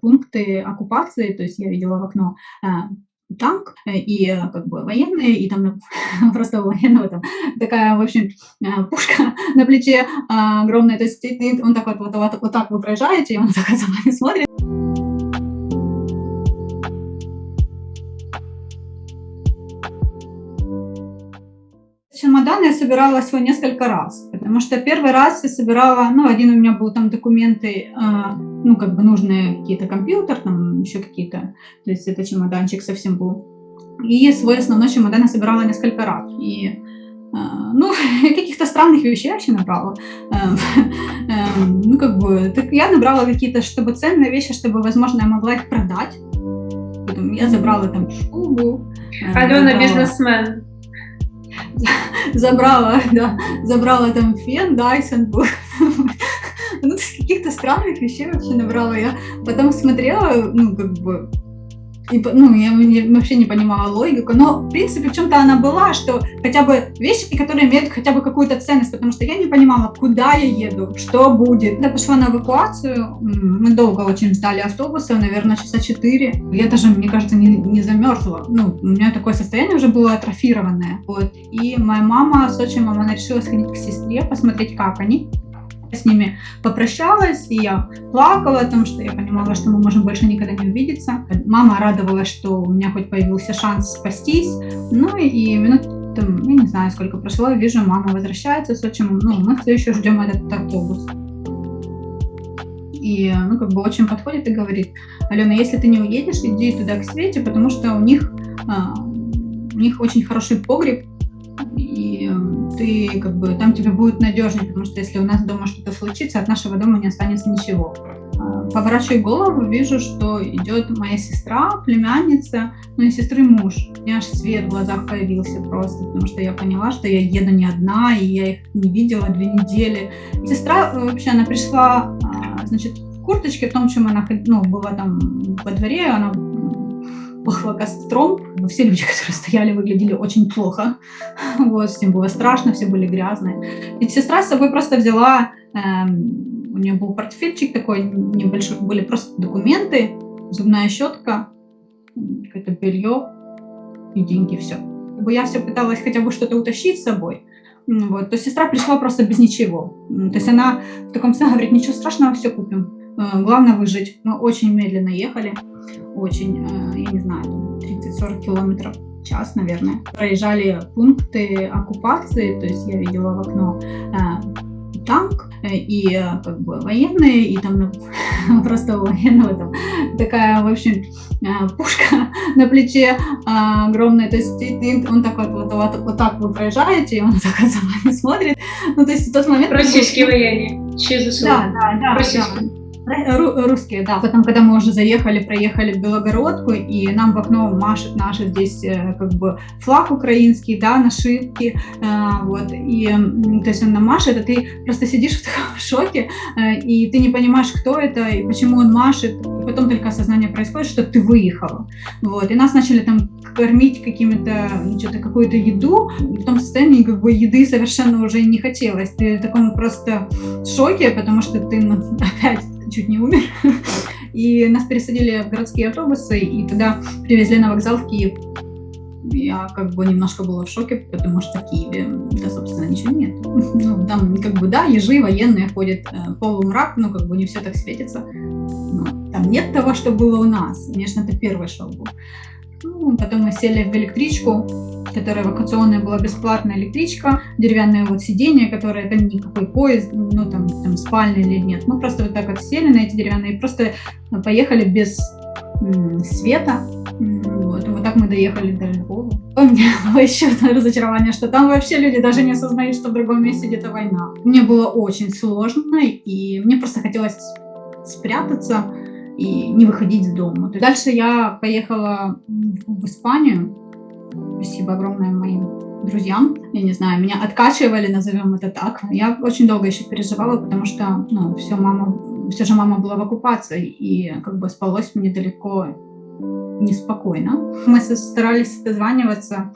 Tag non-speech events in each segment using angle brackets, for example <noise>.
пункты оккупации, то есть я видела в окно а, танк и как бы военные, и там <laughs> просто военного там такая, в общем, пушка <laughs> на плече огромная, то есть он так вот, вот, вот, вот так вы проезжаете, и он так <laughs> за вами смотрит. Чемодан я собирала всего несколько раз, потому что первый раз я собирала, ну, один у меня был там документы, э, ну, как бы нужные какие-то компьютер, там еще какие-то, то есть это чемоданчик совсем был. И свой основной чемодан я собирала несколько раз. И, э, ну, <laughs> каких-то странных вещей я вообще набрала. Э, <laughs> э, ну, как бы, так я набрала какие-то, чтобы ценные вещи, чтобы, возможно, я могла их продать. Потом я забрала там шубу. Алена бизнесмен. <laughs> забрала, да, забрала там фен, Dyson, <laughs> ну, каких-то странных вещей вообще набрала я. Потом смотрела, ну, как бы, и, ну, я не, вообще не понимала логику, но, в принципе, в чем-то она была, что хотя бы вещи, которые имеют хотя бы какую-то ценность, потому что я не понимала, куда я еду, что будет. Я пошла на эвакуацию, мы долго очень ждали автобуса, наверное, часа четыре. Я даже, мне кажется, не, не замерзла. Ну, у меня такое состояние уже было атрофированное. Вот. И моя мама с отчимом, она решила сходить к сестре, посмотреть, как они с ними попрощалась, и я плакала о том, что я понимала, что мы можем больше никогда не увидеться. Мама радовалась, что у меня хоть появился шанс спастись. Ну и минут там, я не знаю, сколько прошло, вижу, мама возвращается с отчимом, ну, мы все еще ждем этот автобус. И, ну, как бы очень подходит и говорит, Алена, если ты не уедешь, иди туда к Свете, потому что у них, а, у них очень хороший погреб, и ты как бы там тебе будет надежнее, потому что если у нас дома что-то случится, от нашего дома не останется ничего. А, поворачиваю голову, вижу, что идет моя сестра, племянница, ну и сестры муж. У меня аж свет в глазах появился просто, потому что я поняла, что я еду не одна, и я их не видела две недели. Сестра э, вообще, она пришла, а, значит, курточке, в том, чем она ну, была там во дворе, она пахло костром. Все люди, <laughs> которые стояли, выглядели очень плохо. <laughs> Вот, всем было страшно, все были грязные. И сестра с собой просто взяла, эм, у нее был портфельчик такой небольшой, были просто документы, зубная щетка, какое-то белье и деньги, все. Я все пыталась хотя бы что-то утащить с собой, вот, то сестра пришла просто без ничего. То есть она в таком смысле говорит, ничего страшного, все купим. Э, главное выжить. Мы очень медленно ехали, очень, э, я не знаю, 30-40 километров в час, наверное. Проезжали пункты оккупации, то есть я видела в окно э, танк и как бы военные, и там ну, <laughs> просто военного там такая, в общем, пушка <laughs> на плече огромная, то есть он так вот, вот, вот, вот так вы проезжаете, и он <laughs> так за вами смотрит. Ну, то есть в тот момент... Российские военные, ЧЗСУ. Да, да, да. Российские. Да. Русские, да. Потом, когда мы уже заехали, проехали в Белогородку, и нам в окно машет наши здесь э, как бы флаг украинский, да, нашивки, э, вот, и то есть он нам машет, а ты просто сидишь в таком <laughs> шоке, э, и ты не понимаешь, кто это, и почему он машет, и потом только осознание происходит, что ты выехала, вот, и нас начали там кормить какими-то, что-то, какую-то еду, в том состоянии, как бы, еды совершенно уже не хотелось, ты в таком просто шоке, потому что ты, ну, <laughs> опять чуть не умер. И нас пересадили в городские автобусы, и тогда привезли на вокзал в Киев. Я как бы немножко была в шоке, потому что в Киеве, да, собственно, ничего нет. <laughs> Ну, там как бы, да, ежи военные ходят, э, полумрак, но как бы не все так светится. Но там нет того, что было у нас. Конечно, это первый шок был. Ну, потом мы сели в электричку, которая эвакуационная была бесплатная электричка, деревянное вот сиденье, которое это никакой поезд, ну там, там спальный или нет. Мы просто вот так вот сели на эти деревянные просто поехали без света. Вот, вот так мы доехали до Львова. У меня <laughs> было еще одно разочарование, что там вообще люди даже не осознают, что в другом месте где-то война. Мне было очень сложно, и мне просто хотелось спрятаться и не выходить из дома. Дальше я поехала в Испанию. Спасибо огромное моим друзьям. Я не знаю, меня откачивали, назовем это так. Я очень долго еще переживала, потому что, ну, все, мама, все же мама была в оккупации, и как бы спалось мне далеко неспокойно. Мы старались дозваниваться,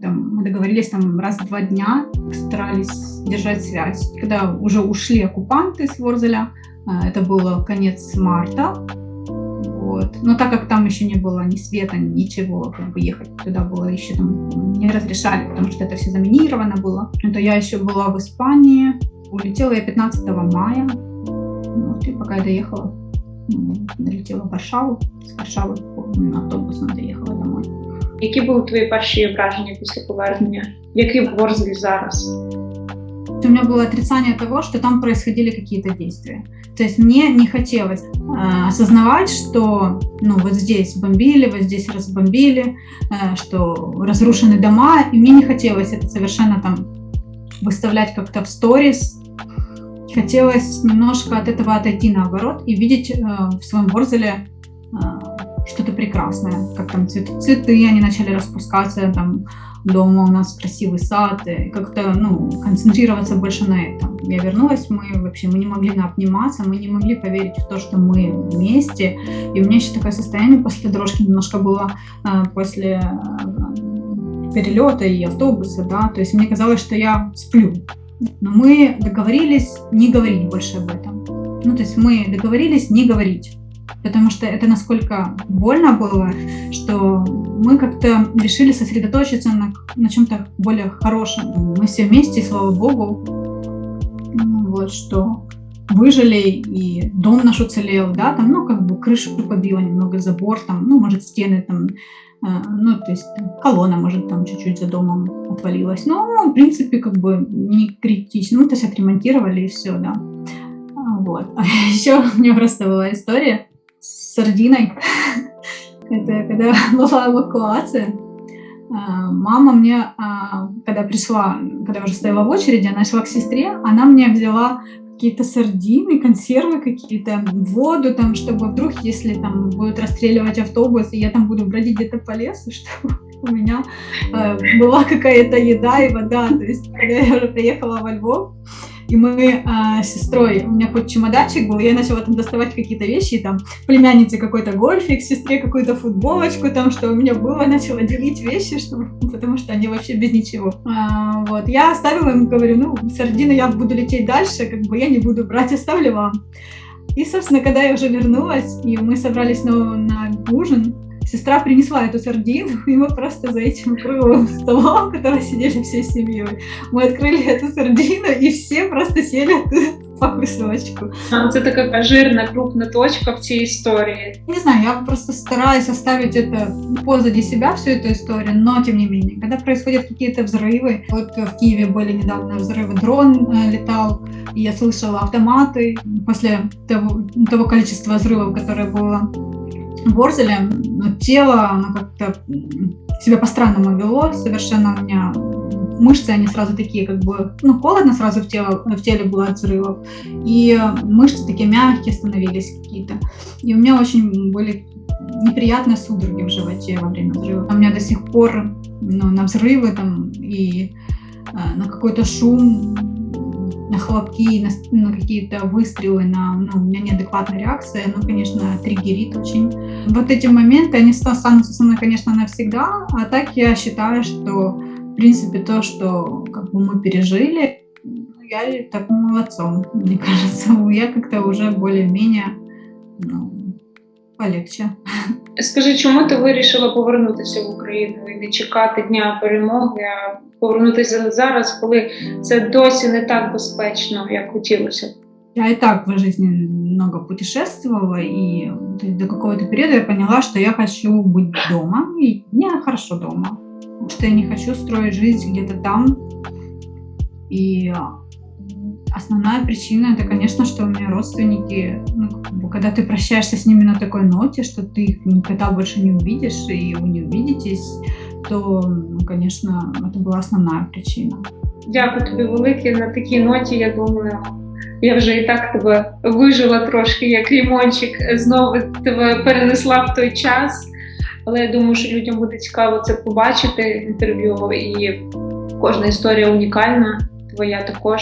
там, мы договорились там раз в два дня, старались держать связь. Когда уже ушли оккупанты с Ворзеля, э, это было конец марта, вот. Но так как там еще не было ни света, ничего, как бы ехать туда было еще там не разрешали, потому что это все заминировано было. Это я еще была в Испании, улетела я 15 мая, вот, и пока я доехала, долетела в Варшаву, з Варшави автобусом доїхала домой. Які були твої перші враження після повернення? Який Ворзель зараз? У меня было отрицание того, что там происходили какие-то действия. То есть мне не хотелось э, осознавать, что ну, вот здесь бомбили, вот здесь разбомбили, э, что разрушены дома, и мне не хотелось это совершенно там выставлять как-то в сторис. Хотелось немножко от этого отойти наоборот и видеть э, в своем Ворзеле э, что-то прекрасное, как там цветы, цветы, они начали распускаться, там дома у нас красивый сад, и как-то, ну, концентрироваться больше на этом. Я вернулась, мы вообще, мы не могли обниматься, мы не могли поверить в то, что мы вместе, и у меня еще такое состояние после дорожки немножко было э, после э, перелета и автобуса, да, то есть мне казалось, что я сплю, но мы договорились не говорить больше об этом. Ну, то есть мы договорились не говорить потому что это насколько больно было, что мы как-то решили сосредоточиться на, на чем-то более хорошем. Мы все вместе, слава богу, ну, вот что выжили, и дом наш уцелел, да, там, ну, как бы крышу побило немного, забор, там, ну, может, стены там, э, ну, то есть колонна, может, там чуть-чуть за домом отвалилась. Но, в принципе, как бы не критично. Ну, то есть отремонтировали и все, да. Вот. <laughs> А еще у меня просто была история сардиной. <laughs> Это когда <laughs> была эвакуация. А, мама мне, а, когда пришла, когда уже стояла в очереди, она шла к сестре, она мне взяла какие-то сардины, консервы какие-то, воду там, чтобы вдруг, если там будут расстреливать автобус, и я там буду бродить где-то по лесу, <laughs> чтобы у меня э, была какая-то еда и вода. То есть, когда я уже приехала во Львов, и мы а, с сестрой, у меня хоть чемоданчик был, я начала там доставать какие-то вещи, и там племяннице какой-то гольфик, сестре какую-то футболочку, там, что у меня было, начала делить вещи, чтобы, потому что они вообще без ничего. А, вот, я оставила им, говорю, ну, сардины я буду лететь дальше, как бы я не буду брать, оставлю вам. И, собственно, когда я уже вернулась, и мы собрались на, на ужин, сестра принесла эту сардину, и мы просто за этим круглым столом, который сидели всей семьей, мы открыли эту сардину, и все просто сели <laughs> по кусочку. А, это такая жирная, крупная точка в цій истории. Не знаю, я просто стараюсь оставить это позади себя, всю эту историю, но тем не менее, когда происходят какие-то взрывы, вот в Киеве были недавно взрывы, дрон э, летал, и я слышала автоматы после того, того количества взрывов, которое было Борзеля, но тело, оно как-то себя по-странному вело, совершенно у меня мышцы, они сразу такие, как бы, ну, холодно сразу в, тело, в теле было от взрывов, и мышцы такие мягкие становились какие-то. И у меня очень были неприятные судороги в животе во время взрыва. У меня до сих пор ну, на взрывы там и э, на какой-то шум на хлопки, на, на какие-то выстрелы, на, ну, у меня неадекватная реакция, ну, конечно, триггерит очень. Вот эти моменты, они останутся со мной, конечно, навсегда, а так я считаю, что, в принципе, то, что как бы мы пережили, я так молодцом, мне <laughs> кажется. Я как-то уже более-менее ну, полегче. Скажи, чому ти вирішила повернутися в Україну і не чекати дня перемоги, а повернутися зараз, коли це досі не так безпечно, як хотілося? Я и так в жизни много путешествовала, и до какого-то периода я поняла, что я хочу быть дома, и мне хорошо дома, что я не хочу строить жизнь где-то там. И основная причина, это, конечно, что у меня родственники, ну, когда ты прощаешься с ними на такой ноте, что ты их никогда больше не увидишь, и вы не увидитесь, то, ну, конечно, это была основная причина. Дякую тобі велике на такій ноті. Я думаю, я вже і так тебе вижила трошки, як лімончик, знову тебе перенесла в той час. Але я думаю, що людям буде цікаво це побачити інтерв'ю, і кожна історія унікальна. Твоя також.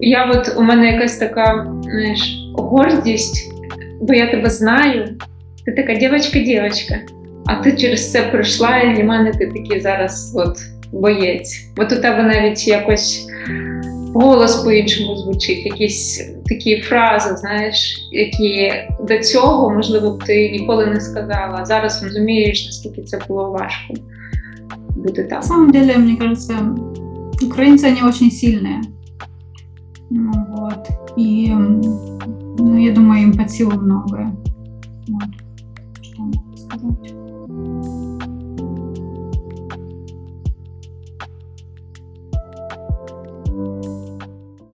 Я от у мене якась така знаєш, гордість, бо я тебе знаю. Ти така дівчинка-дівчинка, а ти через це пройшла, і для мене ти такий зараз от боєць. От у тебе навіть якось голос по-іншому звучить, якісь такі фрази, знаєш, які до цього, можливо, б ти ніколи не сказала. Зараз розумієш, наскільки це було важко бути там. На самом деле, мне кажется, украинцы, они очень сильные. Ну, вот. И, ну, я думаю, им под силу многое. Вот. Что могу сказать.